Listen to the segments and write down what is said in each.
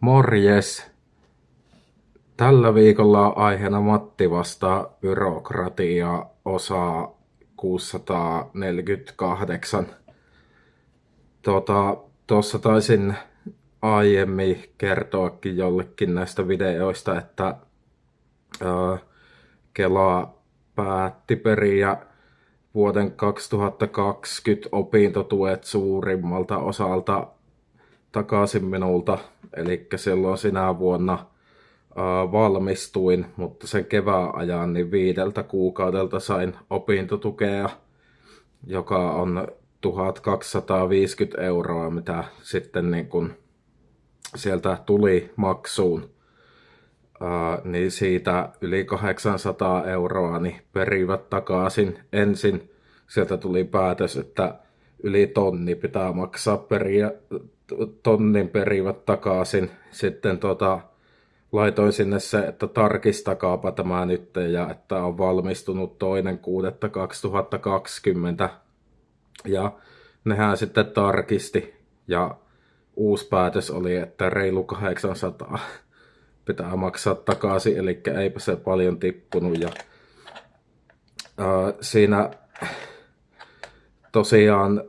Morjes! Tällä viikolla on aiheena Matti vastaa byrokratia osaa 648. Tuota, tuossa taisin aiemmin kertoakin jollekin näistä videoista, että ää, Kela päätti periä vuoden 2020 opintotuet suurimmalta osalta takaisin minulta. Eli silloin sinä vuonna ää, valmistuin, mutta sen kevään ajan niin viideltä kuukaudelta sain opintotukea, joka on 1250 euroa, mitä sitten niin kun sieltä tuli maksuun. Uh, niin siitä yli 800 euroa niin perivät takaisin. Ensin sieltä tuli päätös, että yli tonni pitää maksaa periä, tonnin perivät takaisin. Sitten tota, laitoin sinne se, että tarkistakaapa tämä nyt ja että on valmistunut toinen 6.2020. Ja nehän sitten tarkisti ja uusi päätös oli, että reilu 800 pitää maksaa takaisin, eli eipä se paljon tippunut. Ja, ää, siinä tosiaan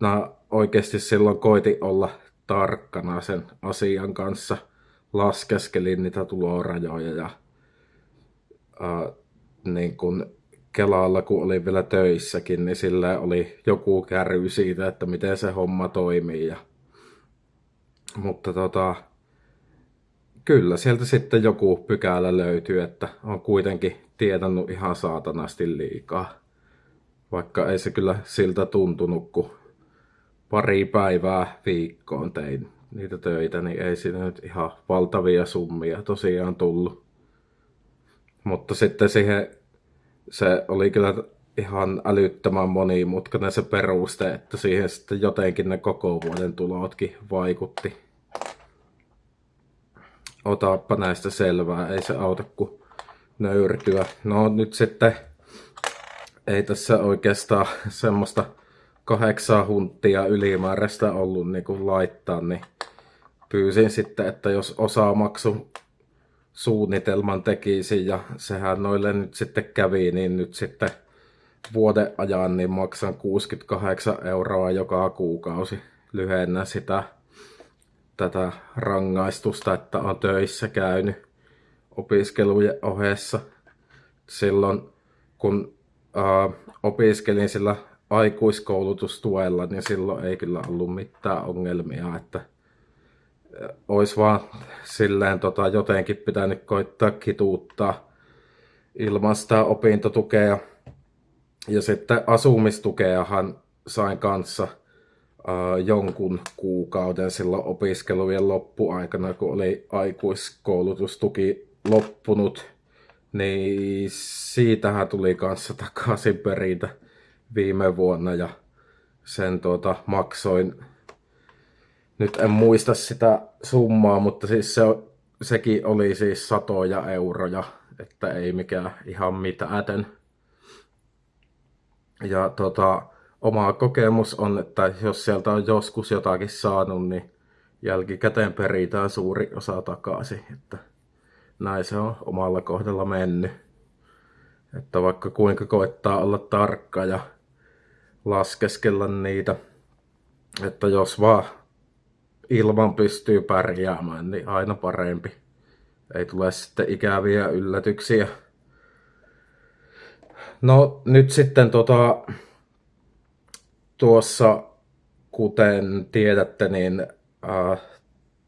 mä oikeasti silloin koiti olla tarkkana sen asian kanssa. Laskeskelin niitä tulorajoja ja ää, niin kun Kelalla, kun oli vielä töissäkin, niin sillä oli joku kärry siitä, että miten se homma toimii. Ja, mutta tota, kyllä sieltä sitten joku pykälä löytyy, että on kuitenkin tietänyt ihan saatanasti liikaa. Vaikka ei se kyllä siltä tuntunut, kun pari päivää viikkoon tein niitä töitä, niin ei siinä nyt ihan valtavia summia tosiaan tullut. Mutta sitten siihen se oli kyllä ihan älyttömän monimutkainen se peruste, että siihen sitten jotenkin ne koko vuoden tulotkin vaikutti. Otappa näistä selvää, ei se auta kuin nöyrtyä. No nyt sitten ei tässä oikeastaan semmoista kahdeksaa hunttia ylimääräistä ollut niin kuin laittaa, niin pyysin sitten, että jos osaa maksu suunnitelman tekisi ja sehän noille nyt sitten kävi, niin nyt sitten vuoden ajan niin maksan 68 euroa joka kuukausi. Lyhennä sitä tätä rangaistusta, että on töissä käynyt opiskelujen ohessa. Silloin kun ää, opiskelin sillä aikuiskoulutustuella, niin silloin ei kyllä ollut mitään ongelmia, että olisi vaan silleen tota, jotenkin pitänyt koittaa kituuttaa ilman sitä opintotukea. Ja sitten asumistukeahan sain kanssa äh, jonkun kuukauden silloin opiskelujen loppuaikana, kun oli aikuiskoulutustuki loppunut. Niin siitähän tuli kanssa takaisin perintä viime vuonna ja sen tuota, maksoin nyt en muista sitä summaa, mutta siis se, sekin oli siis satoja euroja, että ei mikään ihan mitään. Ja tota, oma kokemus on, että jos sieltä on joskus jotakin saanut, niin jälkikäteen peritään suuri osa takaisin. Että näin se on omalla kohdalla mennyt. Että vaikka kuinka koittaa olla tarkka ja laskeskella niitä, että jos vaan ilman pystyy pärjäämään, niin aina parempi. Ei tule sitten ikäviä yllätyksiä. No nyt sitten tota, tuossa, kuten tiedätte, niin äh,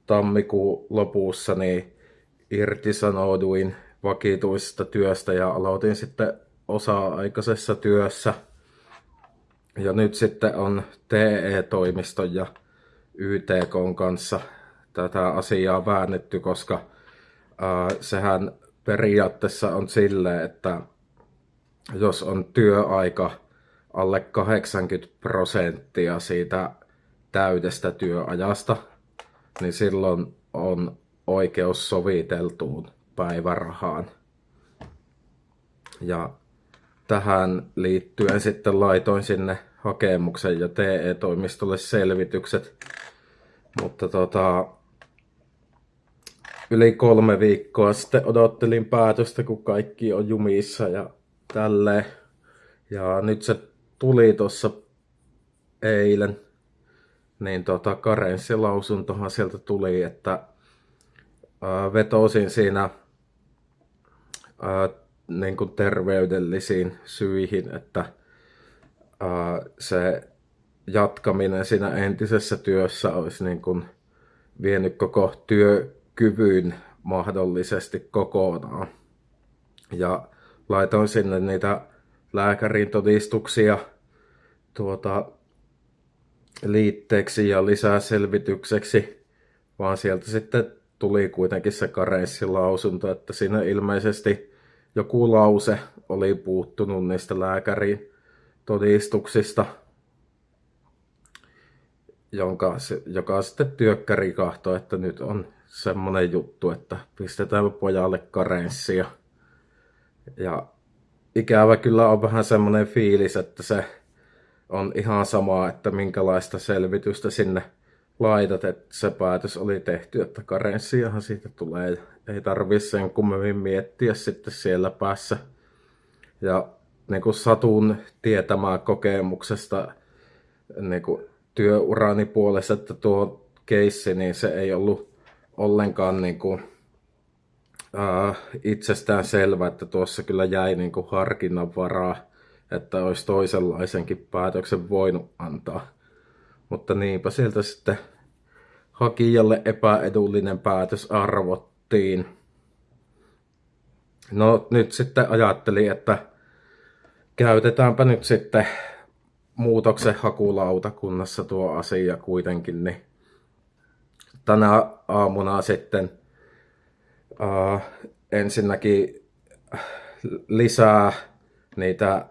tammikuun lopussa niin irtisanouduin vakituisesta työstä ja aloitin sitten osa-aikaisessa työssä. Ja nyt sitten on TE-toimiston ja YTK kanssa tätä asiaa väännetty, koska äh, sehän periaatteessa on sille, että jos on työaika alle 80 prosenttia siitä täydestä työajasta, niin silloin on oikeus soviteltuun päivärahaan. Ja tähän liittyen sitten laitoin sinne hakemuksen ja TE-toimistolle selvitykset mutta tota, yli kolme viikkoa sitten odottelin päätöstä, kun kaikki on jumissa ja tälleen. Ja nyt se tuli tuossa eilen, niin tota, karenssilausuntohan sieltä tuli, että ää, vetosin siinä ää, niin kuin terveydellisiin syihin, että ää, se jatkaminen siinä entisessä työssä olisi niin kuin vienyt koko työkyvyn mahdollisesti kokonaan. Ja laitoin sinne niitä lääkärin todistuksia tuota, liitteeksi ja lisää selvitykseksi, vaan sieltä sitten tuli kuitenkin se karenssilausunto, että siinä ilmeisesti joku lause oli puuttunut niistä lääkärin todistuksista, jonka, joka sitten työkkäri kahtoi, että nyt on semmoinen juttu, että pistetään pojalle karenssia. Ja ikävä kyllä on vähän semmoinen fiilis, että se on ihan sama, että minkälaista selvitystä sinne laitat, että se päätös oli tehty, että karenssiahan siitä tulee. Ei tarvi sen kummemmin miettiä sitten siellä päässä. Ja niin kuin satun tietämään kokemuksesta niin kuin työurani puolesta, että tuo keissi, niin se ei ollut ollenkaan niin kuin, äh, itsestään selvä, että tuossa kyllä jäi niin kuin harkinnan varaa, että olisi toisenlaisenkin päätöksen voinut antaa. Mutta niinpä sieltä sitten hakijalle epäedullinen päätös arvottiin. No nyt sitten ajattelin, että käytetäänpä nyt sitten muutoksen hakulautakunnassa tuo asia kuitenkin, niin tänä aamuna sitten uh, ensinnäkin lisää niitä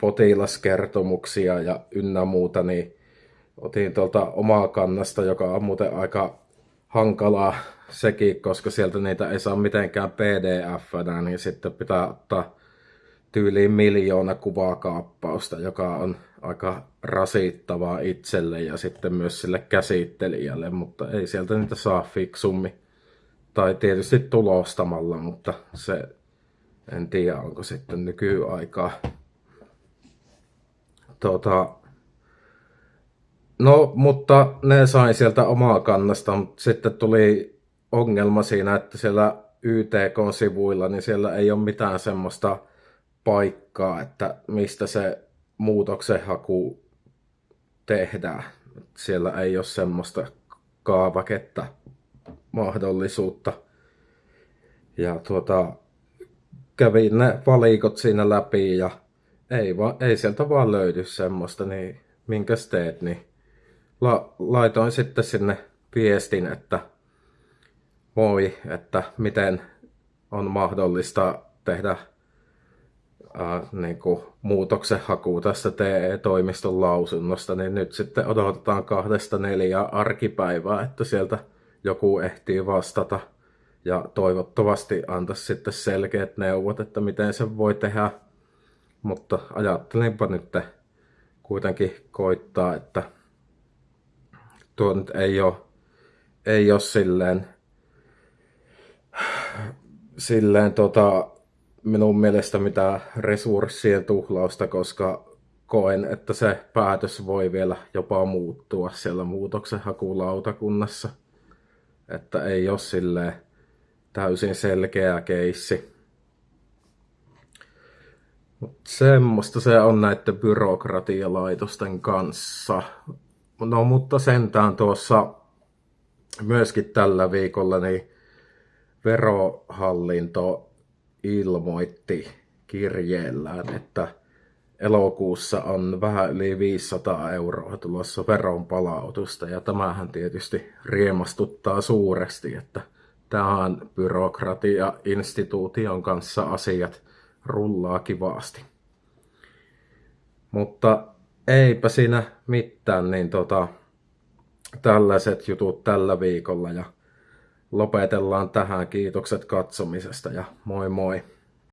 potilaskertomuksia ja ynnä muuta, niin otin tuolta omaa kannasta, joka on muuten aika hankalaa sekin, koska sieltä niitä ei saa mitenkään pdf niin sitten pitää ottaa tyyliin miljoona kuvakaappausta, joka on aika rasittavaa itselle ja sitten myös sille käsittelijälle, mutta ei sieltä niitä saa fiksummi. Tai tietysti tulostamalla, mutta se en tiedä, onko sitten nykyaikaa. Tota, no, mutta ne sain sieltä omaa kannasta, mutta sitten tuli ongelma siinä, että siellä YTK-sivuilla, niin siellä ei ole mitään semmoista paikkaa, että mistä se muutoksenhaku tehdään. Siellä ei ole semmoista kaavaketta mahdollisuutta. Ja tuota, kävin ne valikot siinä läpi ja ei, va, ei sieltä vaan löydy semmoista, niin minkäs teet, niin la, laitoin sitten sinne viestin, että moi, että miten on mahdollista tehdä äh, niin kuin muutoksenhaku tästä TE-toimiston lausunnosta, niin nyt sitten odotetaan kahdesta neljä arkipäivää, että sieltä joku ehtii vastata. Ja toivottavasti antaisi sitten selkeät neuvot, että miten se voi tehdä. Mutta ajattelinpa nyt kuitenkin koittaa, että tuo nyt ei ole, ei ole silleen, silleen tota, minun mielestä mitään resurssien tuhlausta, koska koen, että se päätös voi vielä jopa muuttua siellä muutoksenhakulautakunnassa. Että ei ole silleen täysin selkeä keissi. Mut semmoista se on näiden byrokratialaitosten kanssa. No mutta sentään tuossa myöskin tällä viikolla niin verohallinto ilmoitti kirjeellään, että elokuussa on vähän yli 500 euroa tulossa veronpalautusta ja tämähän tietysti riemastuttaa suuresti, että tähän byrokratia-instituution kanssa asiat rullaa kivasti. Mutta eipä siinä mitään, niin tota, tällaiset jutut tällä viikolla ja lopetellaan tähän. Kiitokset katsomisesta ja moi moi!